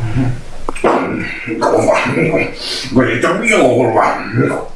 嗯。嗯。你我也真我了